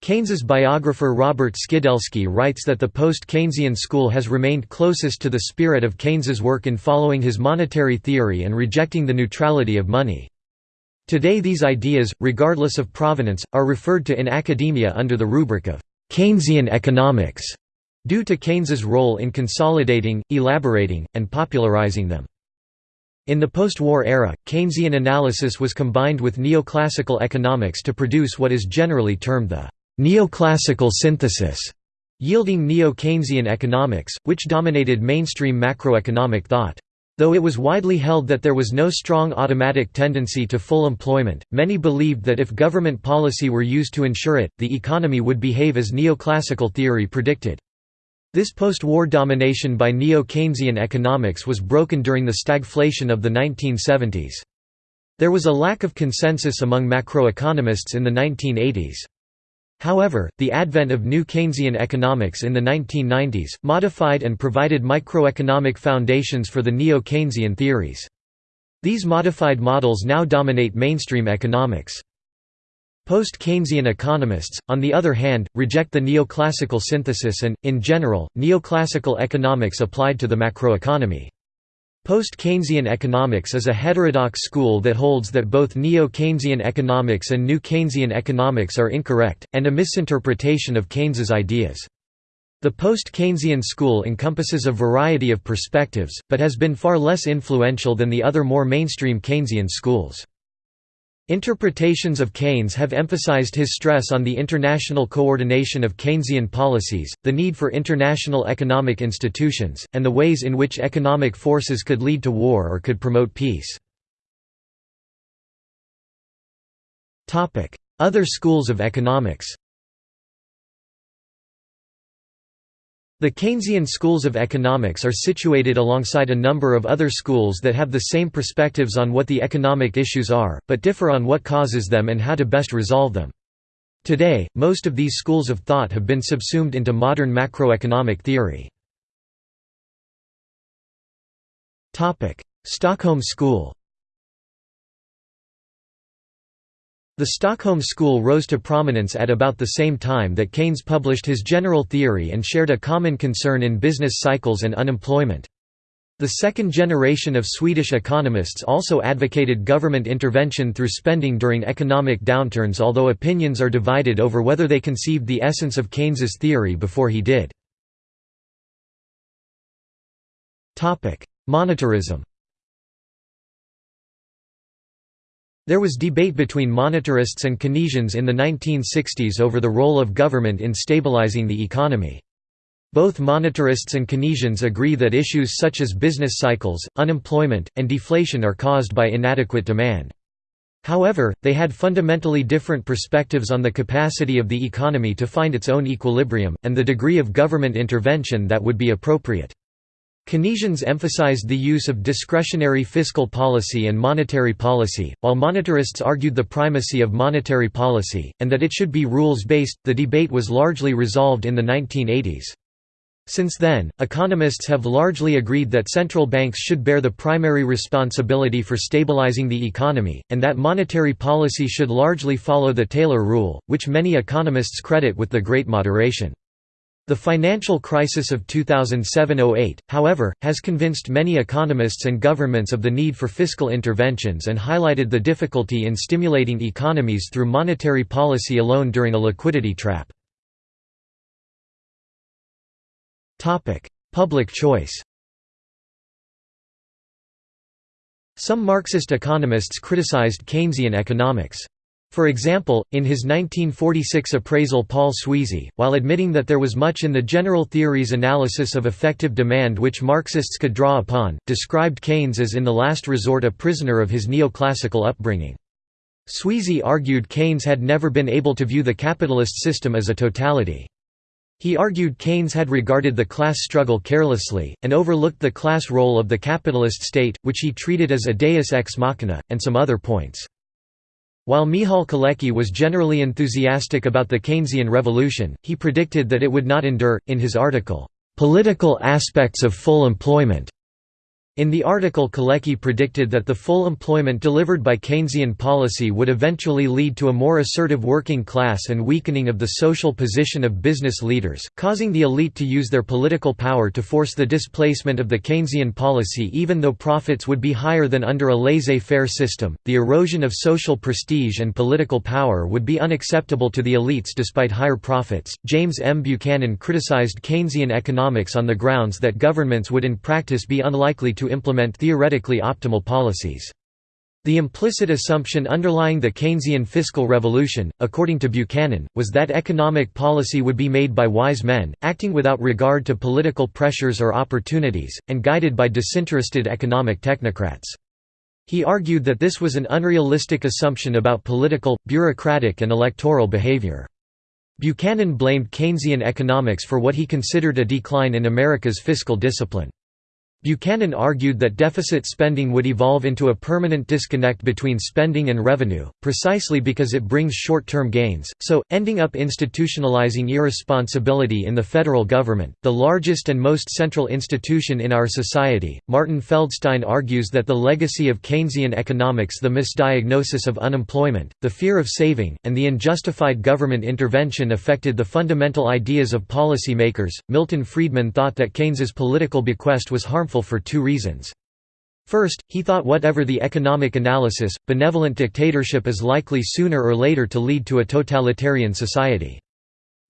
Keynes's biographer Robert Skidelsky writes that the post-Keynesian school has remained closest to the spirit of Keynes's work in following his monetary theory and rejecting the neutrality of money. Today these ideas, regardless of provenance, are referred to in academia under the rubric of Keynesian economics, due to Keynes's role in consolidating, elaborating, and popularizing them. In the post-war era, Keynesian analysis was combined with neoclassical economics to produce what is generally termed the neoclassical synthesis, yielding neo-Keynesian economics, which dominated mainstream macroeconomic thought. Though it was widely held that there was no strong automatic tendency to full employment, many believed that if government policy were used to ensure it, the economy would behave as neoclassical theory predicted. This post-war domination by neo-Keynesian economics was broken during the stagflation of the 1970s. There was a lack of consensus among macroeconomists in the 1980s. However, the advent of new Keynesian economics in the 1990s, modified and provided microeconomic foundations for the neo-Keynesian theories. These modified models now dominate mainstream economics. Post-Keynesian economists, on the other hand, reject the neoclassical synthesis and, in general, neoclassical economics applied to the macroeconomy. Post-Keynesian economics is a heterodox school that holds that both neo-Keynesian economics and new Keynesian economics are incorrect, and a misinterpretation of Keynes's ideas. The post-Keynesian school encompasses a variety of perspectives, but has been far less influential than the other more mainstream Keynesian schools. Interpretations of Keynes have emphasized his stress on the international coordination of Keynesian policies, the need for international economic institutions, and the ways in which economic forces could lead to war or could promote peace. Other schools of economics The Keynesian schools of economics are situated alongside a number of other schools that have the same perspectives on what the economic issues are, but differ on what causes them and how to best resolve them. Today, most of these schools of thought have been subsumed into modern macroeconomic theory. Stockholm School The Stockholm School rose to prominence at about the same time that Keynes published his general theory and shared a common concern in business cycles and unemployment. The second generation of Swedish economists also advocated government intervention through spending during economic downturns although opinions are divided over whether they conceived the essence of Keynes's theory before he did. Monetarism There was debate between monetarists and Keynesians in the 1960s over the role of government in stabilizing the economy. Both monetarists and Keynesians agree that issues such as business cycles, unemployment, and deflation are caused by inadequate demand. However, they had fundamentally different perspectives on the capacity of the economy to find its own equilibrium, and the degree of government intervention that would be appropriate. Keynesians emphasized the use of discretionary fiscal policy and monetary policy, while monetarists argued the primacy of monetary policy, and that it should be rules based. The debate was largely resolved in the 1980s. Since then, economists have largely agreed that central banks should bear the primary responsibility for stabilizing the economy, and that monetary policy should largely follow the Taylor rule, which many economists credit with the Great Moderation. The financial crisis of 2007–08, however, has convinced many economists and governments of the need for fiscal interventions and highlighted the difficulty in stimulating economies through monetary policy alone during a liquidity trap. Public choice Some Marxist economists criticized Keynesian economics. For example, in his 1946 appraisal Paul Sweezy, while admitting that there was much in the general theory's analysis of effective demand which Marxists could draw upon, described Keynes as in the last resort a prisoner of his neoclassical upbringing. Sweezy argued Keynes had never been able to view the capitalist system as a totality. He argued Keynes had regarded the class struggle carelessly, and overlooked the class role of the capitalist state, which he treated as a deus ex machina, and some other points. While Michal Kalecki was generally enthusiastic about the Keynesian revolution, he predicted that it would not endure. In his article, Political Aspects of Full Employment, in the article Kalecki predicted that the full employment delivered by Keynesian policy would eventually lead to a more assertive working class and weakening of the social position of business leaders, causing the elite to use their political power to force the displacement of the Keynesian policy even though profits would be higher than under a laissez-faire system. The erosion of social prestige and political power would be unacceptable to the elites despite higher profits. James M. Buchanan criticized Keynesian economics on the grounds that governments would in practice be unlikely to implement theoretically optimal policies. The implicit assumption underlying the Keynesian fiscal revolution, according to Buchanan, was that economic policy would be made by wise men, acting without regard to political pressures or opportunities, and guided by disinterested economic technocrats. He argued that this was an unrealistic assumption about political, bureaucratic and electoral behavior. Buchanan blamed Keynesian economics for what he considered a decline in America's fiscal discipline. Buchanan argued that deficit spending would evolve into a permanent disconnect between spending and revenue, precisely because it brings short-term gains, so, ending up institutionalizing irresponsibility in the federal government, the largest and most central institution in our society. Martin Feldstein argues that the legacy of Keynesian economics the misdiagnosis of unemployment, the fear of saving, and the unjustified government intervention affected the fundamental ideas of policymakers. Milton Friedman thought that Keynes's political bequest was harmful for two reasons. First, he thought whatever the economic analysis, benevolent dictatorship is likely sooner or later to lead to a totalitarian society.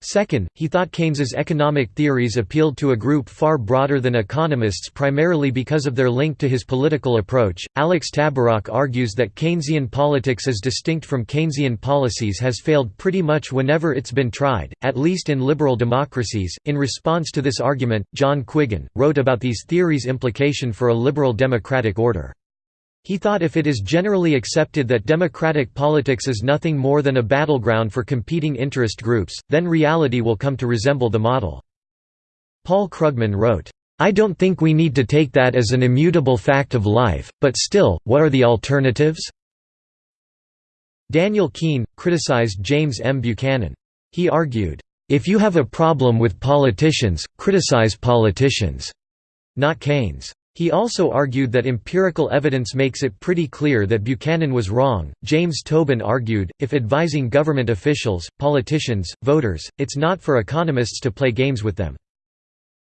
Second, he thought Keynes's economic theories appealed to a group far broader than economists primarily because of their link to his political approach. Alex Tabarrok argues that Keynesian politics as distinct from Keynesian policies has failed pretty much whenever it's been tried, at least in liberal democracies. In response to this argument, John Quiggin wrote about these theories' implication for a liberal democratic order. He thought if it is generally accepted that democratic politics is nothing more than a battleground for competing interest groups, then reality will come to resemble the model. Paul Krugman wrote, I don't think we need to take that as an immutable fact of life, but still, what are the alternatives? Daniel Kuehn, criticized James M. Buchanan. He argued, "...if you have a problem with politicians, criticize politicians, not Keynes." He also argued that empirical evidence makes it pretty clear that Buchanan was wrong. James Tobin argued, if advising government officials, politicians, voters, it's not for economists to play games with them.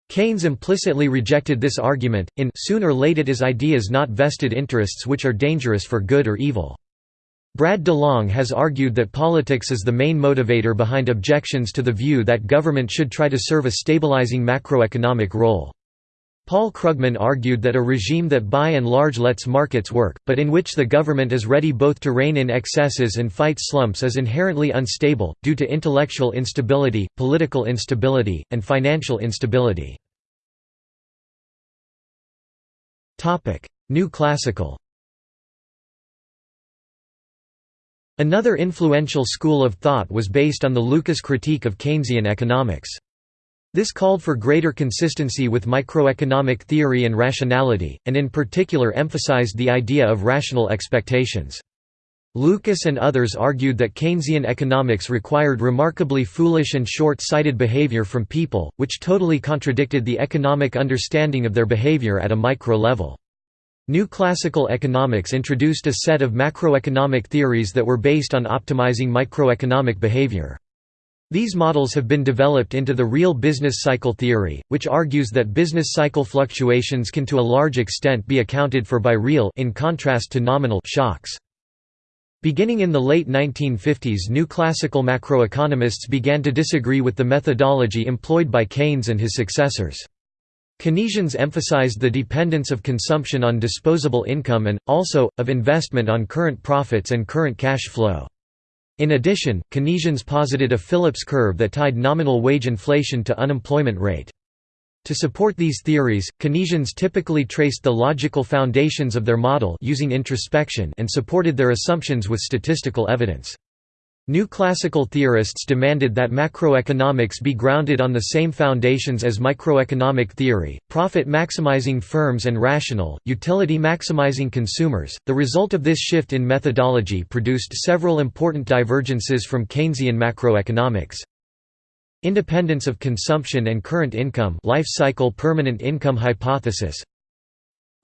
Keynes implicitly rejected this argument, in soon or late it is ideas not vested interests which are dangerous for good or evil. Brad DeLong has argued that politics is the main motivator behind objections to the view that government should try to serve a stabilizing macroeconomic role. Paul Krugman argued that a regime that by and large lets markets work, but in which the government is ready both to rein in excesses and fight slumps is inherently unstable, due to intellectual instability, political instability, and financial instability. New Classical Another influential school of thought was based on the Lucas critique of Keynesian economics. This called for greater consistency with microeconomic theory and rationality, and in particular emphasized the idea of rational expectations. Lucas and others argued that Keynesian economics required remarkably foolish and short-sighted behavior from people, which totally contradicted the economic understanding of their behavior at a micro level. New classical economics introduced a set of macroeconomic theories that were based on optimizing microeconomic behavior. These models have been developed into the real business cycle theory, which argues that business cycle fluctuations can to a large extent be accounted for by real in contrast to nominal shocks. Beginning in the late 1950s new classical macroeconomists began to disagree with the methodology employed by Keynes and his successors. Keynesians emphasized the dependence of consumption on disposable income and, also, of investment on current profits and current cash flow. In addition, Keynesians posited a Phillips curve that tied nominal wage inflation to unemployment rate. To support these theories, Keynesians typically traced the logical foundations of their model using introspection and supported their assumptions with statistical evidence. New classical theorists demanded that macroeconomics be grounded on the same foundations as microeconomic theory, profit maximizing firms and rational, utility maximizing consumers. The result of this shift in methodology produced several important divergences from Keynesian macroeconomics. Independence of consumption and current income life cycle permanent income hypothesis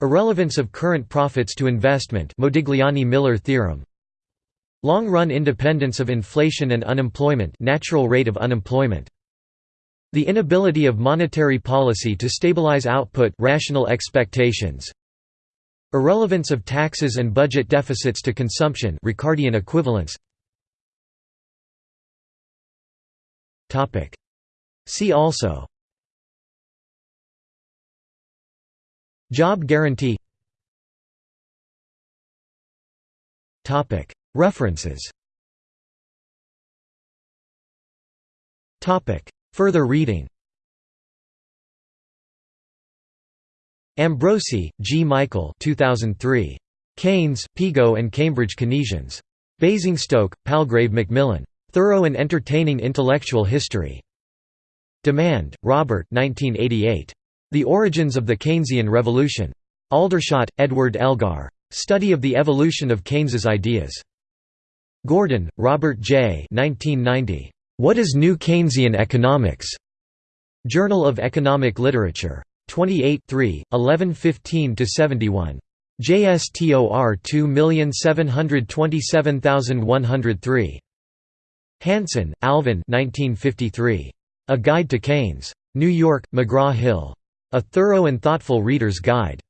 Irrelevance of current profits to investment Modigliani-Miller theorem Long-run independence of inflation and unemployment natural rate of unemployment. The inability of monetary policy to stabilize output rational expectations. Irrelevance of taxes and budget deficits to consumption Ricardian equivalence. See also Job guarantee References Further reading Ambrosi, G. Michael 2003. Keynes, Pigou and Cambridge Keynesians. Basingstoke, Palgrave Macmillan. Thorough and Entertaining Intellectual History. Dimand, Robert 1988. The Origins of the Keynesian Revolution. Aldershot, Edward Elgar. Study of the Evolution of Keynes's Ideas. Gordon, Robert J. 1990. What is New Keynesian Economics? Journal of Economic Literature. 28 1115–71. JSTOR 2727103. Hansen, Alvin 1953. A Guide to Keynes. New York, McGraw-Hill. A Thorough and Thoughtful Reader's Guide.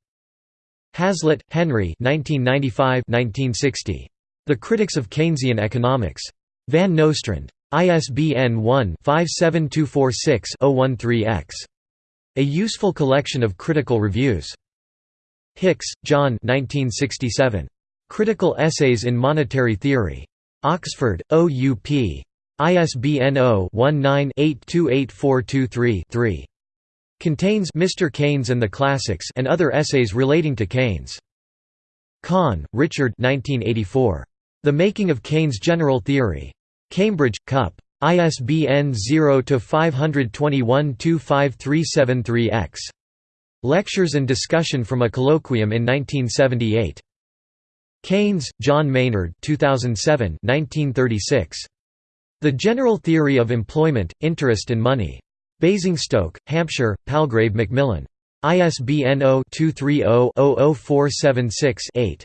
Hazlitt, Henry 1995–1960. The Critics of Keynesian Economics. Van Nostrand. ISBN 1-57246-013-X. A Useful Collection of Critical Reviews. Hicks, John 1967. Critical Essays in Monetary Theory. Oxford, OUP. ISBN 0-19-828423-3. Contains Mr. Keynes and the Classics and other essays relating to Keynes. Kahn, Richard 1984. The Making of Keynes' General Theory. Cambridge, Cup. ISBN 0-521-25373-X. Lectures and discussion from a colloquium in 1978. Keynes, John Maynard 2007 1936. The General Theory of Employment, Interest and Money. Basingstoke, Hampshire, Palgrave Macmillan. ISBN 0-230-00476-8.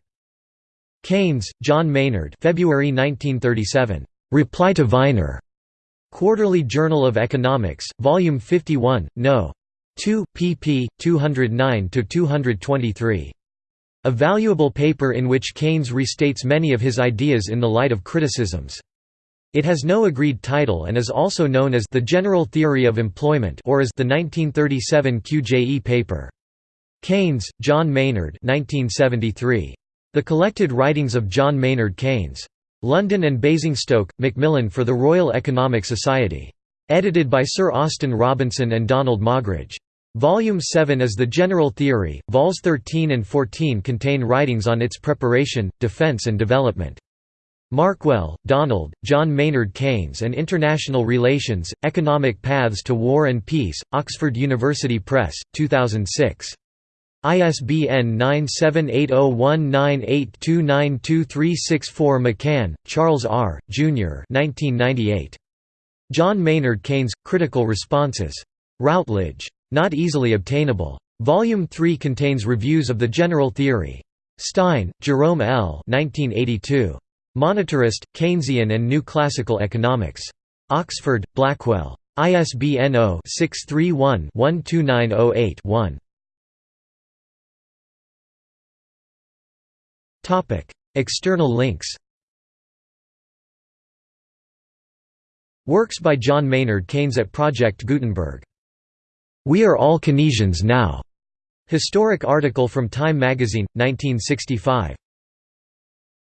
Keynes, John Maynard February 1937. Reply to Viner. Quarterly Journal of Economics, Volume 51, No. 2, pp. 209–223. A valuable paper in which Keynes restates many of his ideas in the light of criticisms. It has no agreed title and is also known as The General Theory of Employment or as the 1937 QJE paper. Keynes, John Maynard 1973. The Collected Writings of John Maynard Keynes. London and Basingstoke, Macmillan for the Royal Economic Society. Edited by Sir Austin Robinson and Donald Moggridge. Volume 7 is the general theory, vols 13 and 14 contain writings on its preparation, defence and development. Markwell, Donald, John Maynard Keynes and International Relations, Economic Paths to War and Peace, Oxford University Press, 2006. ISBN 9780198292364 McCann, Charles R., Jr. 1998. John Maynard Keynes, Critical Responses. Routledge. Not easily obtainable. Volume 3 contains reviews of the general theory. Stein, Jerome L. 1982. Monetarist, Keynesian and New Classical Economics. Oxford, Blackwell. ISBN 0-631-12908-1. External links Works by John Maynard Keynes at Project Gutenberg. We are all Keynesians now. Historic article from Time magazine, 1965.